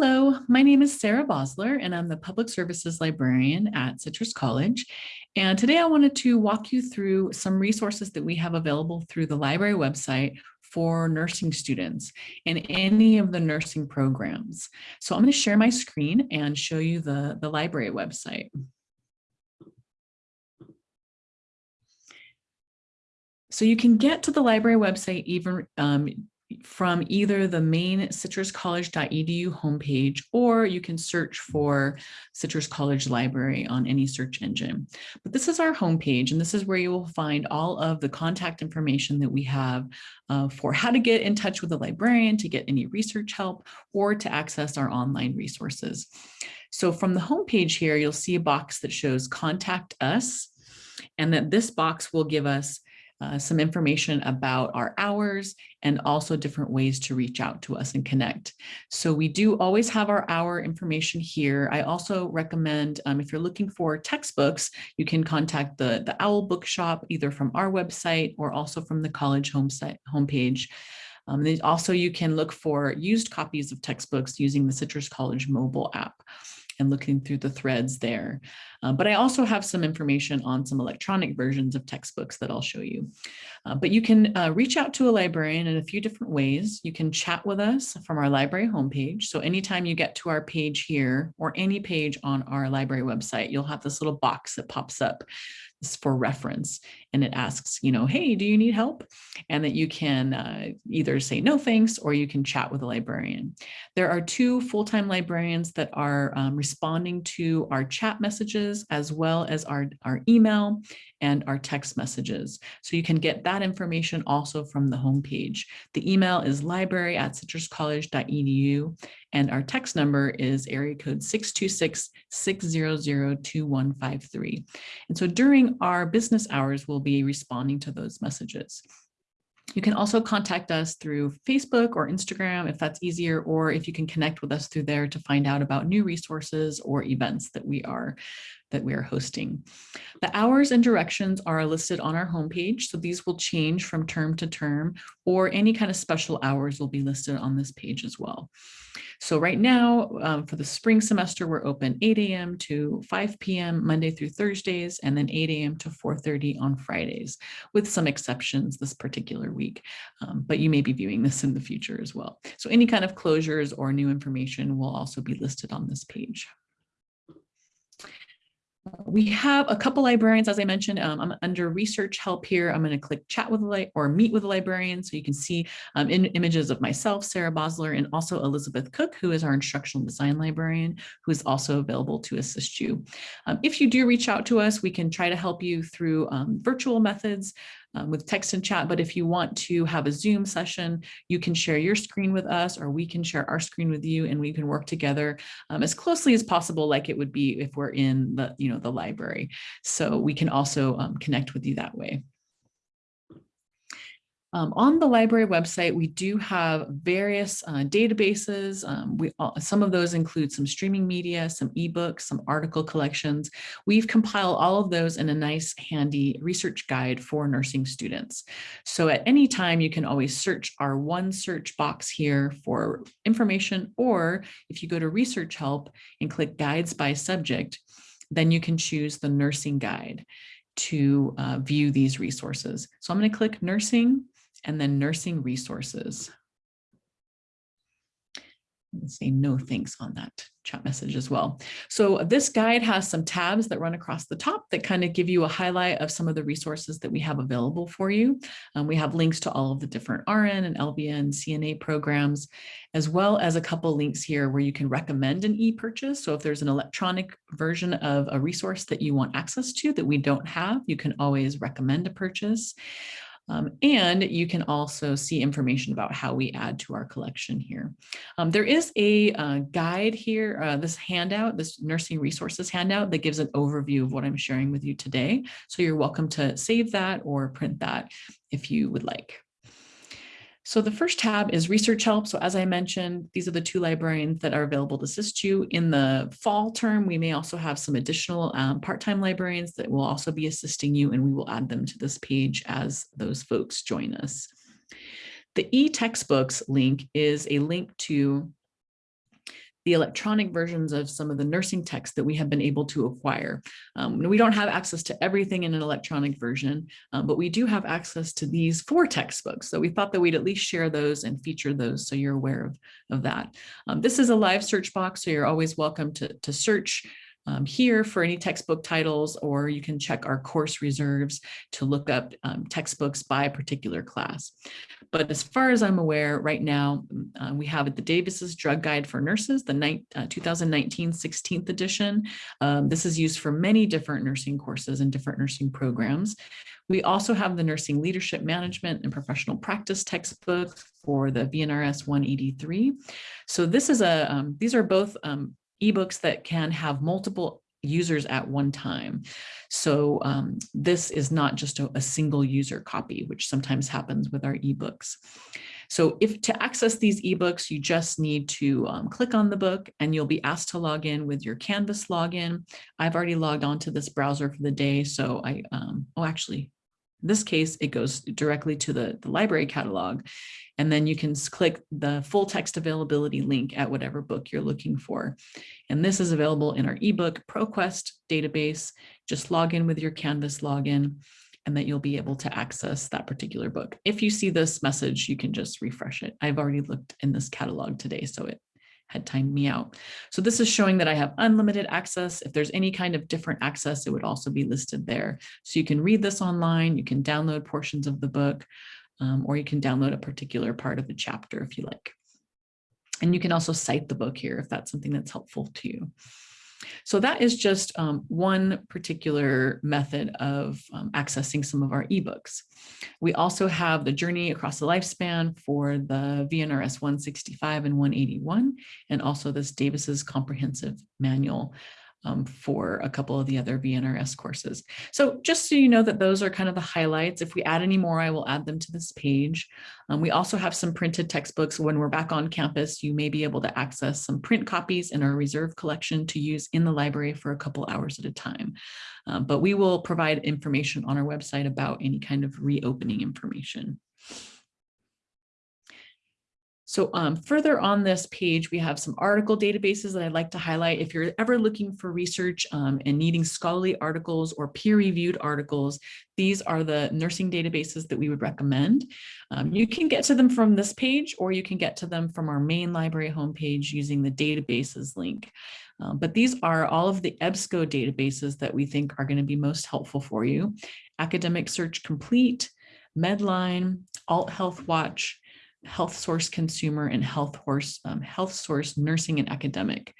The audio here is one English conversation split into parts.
Hello, my name is Sarah Bosler and I'm the Public Services Librarian at Citrus College. And today I wanted to walk you through some resources that we have available through the library website for nursing students in any of the nursing programs. So I'm going to share my screen and show you the, the library website. So you can get to the library website even um, from either the main citruscollege.edu homepage, or you can search for Citrus College Library on any search engine. But this is our homepage, and this is where you will find all of the contact information that we have uh, for how to get in touch with a librarian, to get any research help, or to access our online resources. So from the homepage here, you'll see a box that shows contact us, and that this box will give us uh, some information about our hours and also different ways to reach out to us and connect. So we do always have our hour information here. I also recommend um, if you're looking for textbooks, you can contact the, the OWL bookshop either from our website or also from the college home site, homepage. Um, also, you can look for used copies of textbooks using the Citrus College mobile app and looking through the threads there. Uh, but I also have some information on some electronic versions of textbooks that I'll show you. Uh, but you can uh, reach out to a librarian in a few different ways. You can chat with us from our library homepage. So anytime you get to our page here or any page on our library website, you'll have this little box that pops up for reference and it asks, you know, hey, do you need help? And that you can uh, either say no thanks or you can chat with a librarian. There are two full-time librarians that are um, responding to our chat messages as well as our, our email and our text messages. So you can get that information also from the homepage. The email is library at citruscollege.edu and our text number is area code 626-600-2153. And so during our business hours, we'll be responding to those messages. You can also contact us through Facebook or Instagram if that's easier, or if you can connect with us through there to find out about new resources or events that we are that we are hosting. The hours and directions are listed on our homepage, so these will change from term to term, or any kind of special hours will be listed on this page as well. So right now, um, for the spring semester, we're open 8 a.m. to 5 p.m. Monday through Thursdays, and then 8 a.m. to 4.30 on Fridays, with some exceptions this particular week. Um, but you may be viewing this in the future as well. So any kind of closures or new information will also be listed on this page. We have a couple librarians, as I mentioned, um, I'm under research help here. I'm going to click chat with a or meet with a librarian so you can see um, in images of myself, Sarah Bosler, and also Elizabeth Cook, who is our instructional design librarian, who is also available to assist you. Um, if you do reach out to us, we can try to help you through um, virtual methods um, with text and chat. But if you want to have a Zoom session, you can share your screen with us or we can share our screen with you and we can work together um, as closely as possible like it would be if we're in the, you know, the library. So we can also um, connect with you that way. Um, on the library website, we do have various uh, databases. Um, we, some of those include some streaming media, some ebooks, some article collections. We've compiled all of those in a nice handy research guide for nursing students. So at any time, you can always search our one search box here for information, or if you go to research help and click guides by subject, then you can choose the nursing guide to uh, view these resources. So I'm going to click nursing and then nursing resources. Let's say no thanks on that chat message as well. So this guide has some tabs that run across the top that kind of give you a highlight of some of the resources that we have available for you. Um, we have links to all of the different RN and LVN CNA programs, as well as a couple links here where you can recommend an e-purchase. So if there's an electronic version of a resource that you want access to that we don't have, you can always recommend a purchase. Um, and you can also see information about how we add to our collection here. Um, there is a uh, guide here, uh, this handout, this nursing resources handout that gives an overview of what I'm sharing with you today. So you're welcome to save that or print that if you would like. So the first tab is research help. So as I mentioned, these are the two librarians that are available to assist you. In the fall term, we may also have some additional um, part-time librarians that will also be assisting you and we will add them to this page as those folks join us. The e-textbooks link is a link to the electronic versions of some of the nursing texts that we have been able to acquire. Um, we don't have access to everything in an electronic version, um, but we do have access to these four textbooks. So we thought that we'd at least share those and feature those so you're aware of, of that. Um, this is a live search box, so you're always welcome to, to search um, here for any textbook titles, or you can check our course reserves to look up um, textbooks by a particular class. But as far as I'm aware, right now, mm, uh, we have the Davis's Drug Guide for Nurses, the uh, 2019 16th edition. Um, this is used for many different nursing courses and different nursing programs. We also have the Nursing Leadership Management and Professional Practice textbook for the VNRS 183. So this is a, um, these are both um, ebooks that can have multiple users at one time. So um, this is not just a, a, single user copy, which sometimes happens with our ebooks. So if to access these ebooks, you just need to um, click on the book and you'll be asked to log in with your Canvas login. I've already logged on to this browser for the day. So I, um, oh, actually, in this case, it goes directly to the, the library catalog. And then you can click the full text availability link at whatever book you're looking for. And this is available in our ebook ProQuest database. Just log in with your Canvas login and that you'll be able to access that particular book. If you see this message, you can just refresh it. I've already looked in this catalog today, so it had timed me out. So this is showing that I have unlimited access. If there's any kind of different access, it would also be listed there. So you can read this online, you can download portions of the book, um, or you can download a particular part of the chapter if you like. And you can also cite the book here if that's something that's helpful to you. So that is just um, one particular method of um, accessing some of our ebooks. We also have the journey across the lifespan for the VNRS 165 and 181, and also this Davis's comprehensive manual um, for a couple of the other VNRS courses. So just so you know that those are kind of the highlights. If we add any more, I will add them to this page. Um, we also have some printed textbooks. When we're back on campus, you may be able to access some print copies in our reserve collection to use in the library for a couple hours at a time. Um, but we will provide information on our website about any kind of reopening information. So um, further on this page, we have some article databases that I'd like to highlight. If you're ever looking for research um, and needing scholarly articles or peer-reviewed articles, these are the nursing databases that we would recommend. Um, you can get to them from this page, or you can get to them from our main library homepage using the databases link. Um, but these are all of the EBSCO databases that we think are going to be most helpful for you. Academic Search Complete, Medline, Alt Health Watch, health source consumer and health source um, health source nursing and academic.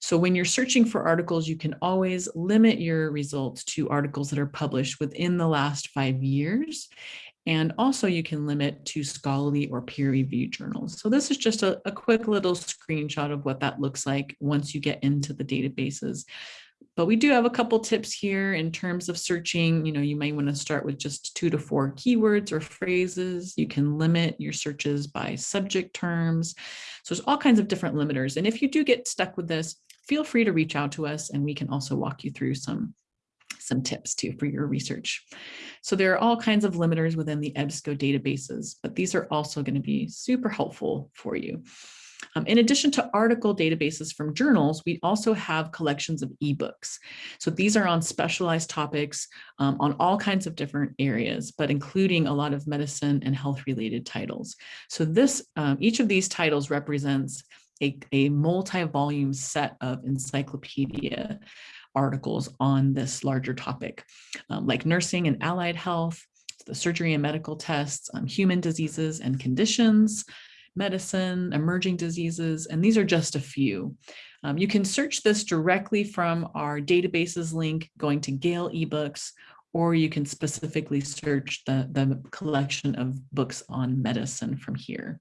So when you're searching for articles you can always limit your results to articles that are published within the last five years. And also you can limit to scholarly or peer-reviewed journals. So this is just a, a, quick little screenshot of what that looks like once you get into the databases but we do have a couple tips here in terms of searching. You know, you might want to start with just two to four keywords or phrases. You can limit your searches by subject terms. So there's all kinds of different limiters. And if you do get stuck with this, feel free to reach out to us and we can also walk you through some some tips too for your research. So there are all kinds of limiters within the EBSCO databases, but these are also going to be super helpful for you. Um, in addition to article databases from journals, we also have collections of ebooks. So these are on specialized topics um, on all kinds of different areas, but including a lot of medicine and health related titles. So this, um, each of these titles represents a, a multi-volume set of encyclopedia articles on this larger topic, um, like nursing and allied health, the surgery and medical tests, um, human diseases and conditions, medicine, emerging diseases, and these are just a few. Um, you can search this directly from our databases link going to Gale eBooks, or you can specifically search the, the collection of books on medicine from here.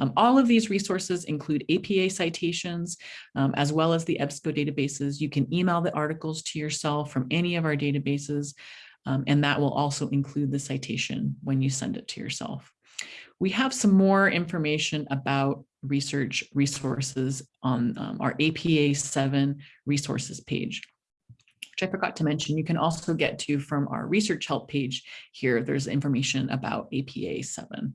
Um, all of these resources include APA citations, um, as well as the EBSCO databases. You can email the articles to yourself from any of our databases, um, and that will also include the citation when you send it to yourself. We have some more information about research resources on um, our APA 7 resources page which I forgot to mention, you can also get to from our research help page here. There's information about APA 7.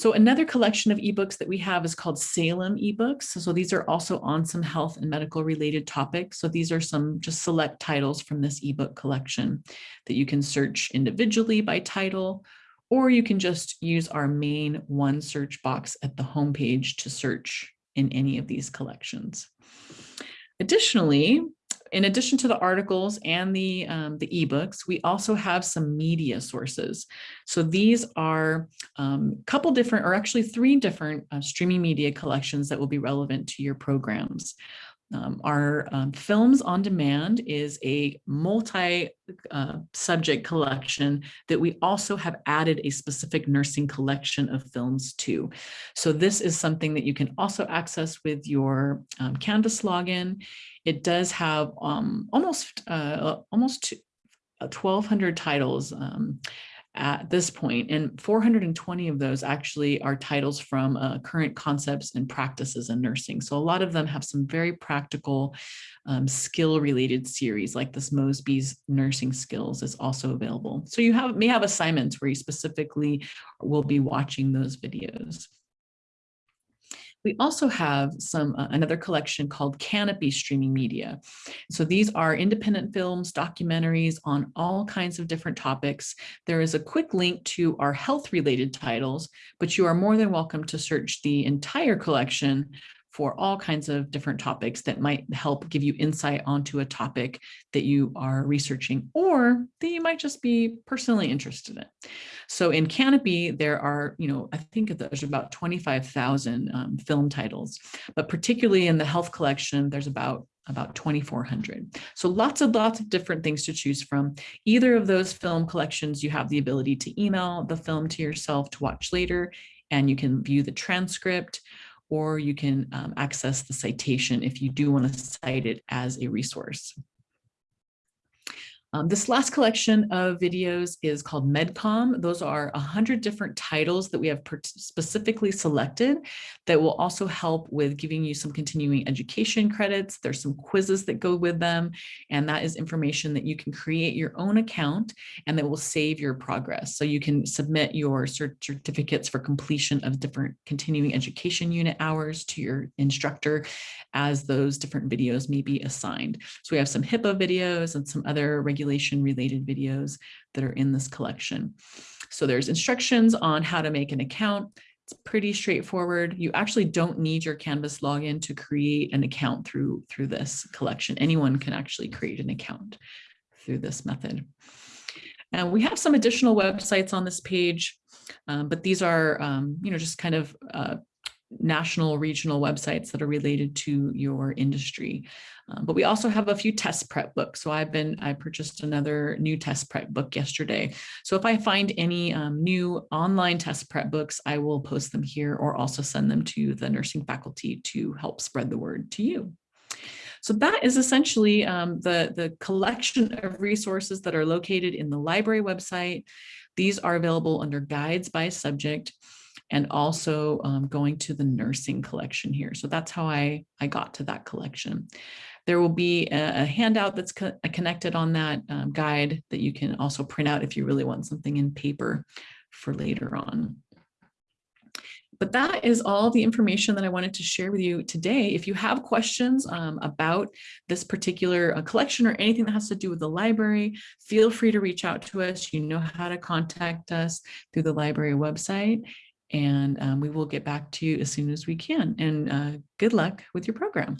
So another collection of ebooks that we have is called Salem ebooks. So these are also on some health and medical related topics. So these are some just select titles from this ebook collection that you can search individually by title, or you can just use our main one search box at the homepage to search in any of these collections. Additionally, in addition to the articles and the, um, the ebooks, we also have some media sources. So these are a um, couple different, or actually three different uh, streaming media collections that will be relevant to your programs. Um, our um, Films on Demand is a multi-subject uh, collection that we also have added a specific nursing collection of films to. So this is something that you can also access with your um, Canvas login. It does have um, almost uh, almost 1,200 uh, titles um, at this point, and 420 of those actually are titles from uh, current concepts and practices in nursing. So a lot of them have some very practical um, skill related series like this Mosby's nursing skills is also available. So you have may have assignments where you specifically will be watching those videos. We also have some uh, another collection called Kanopy Streaming Media. So these are independent films, documentaries on all kinds of different topics. There is a quick link to our health related titles, but you are more than welcome to search the entire collection for all kinds of different topics that might help give you insight onto a topic that you are researching or that you might just be personally interested in. So in Kanopy, there are, you know, I think there's about 25,000 um, film titles, but particularly in the health collection, there's about about 2,400. So lots and lots of different things to choose from. Either of those film collections, you have the ability to email the film to yourself to watch later, and you can view the transcript or you can um, access the citation if you do want to cite it as a resource. Um, this last collection of videos is called MedCom. Those are 100 different titles that we have specifically selected that will also help with giving you some continuing education credits. There's some quizzes that go with them, and that is information that you can create your own account and that will save your progress. So you can submit your certificates for completion of different continuing education unit hours to your instructor as those different videos may be assigned. So we have some HIPAA videos and some other regulation related videos that are in this collection. So there's instructions on how to make an account. It's pretty straightforward. You actually don't need your Canvas login to create an account through, through this collection. Anyone can actually create an account through this method. And we have some additional websites on this page, um, but these are, um, you know, just kind of uh, national regional websites that are related to your industry. Um, but we also have a few test prep books. So I've been, I purchased another new test prep book yesterday. So if I find any um, new online test prep books, I will post them here or also send them to the nursing faculty to help spread the word to you. So that is essentially um, the, the collection of resources that are located in the library website. These are available under guides by subject and also um, going to the nursing collection here. So that's how I, I got to that collection. There will be a, a handout that's co connected on that um, guide that you can also print out if you really want something in paper for later on. But that is all the information that I wanted to share with you today. If you have questions um, about this particular uh, collection or anything that has to do with the library, feel free to reach out to us. You know how to contact us through the library website and um, we will get back to you as soon as we can. And uh, good luck with your program.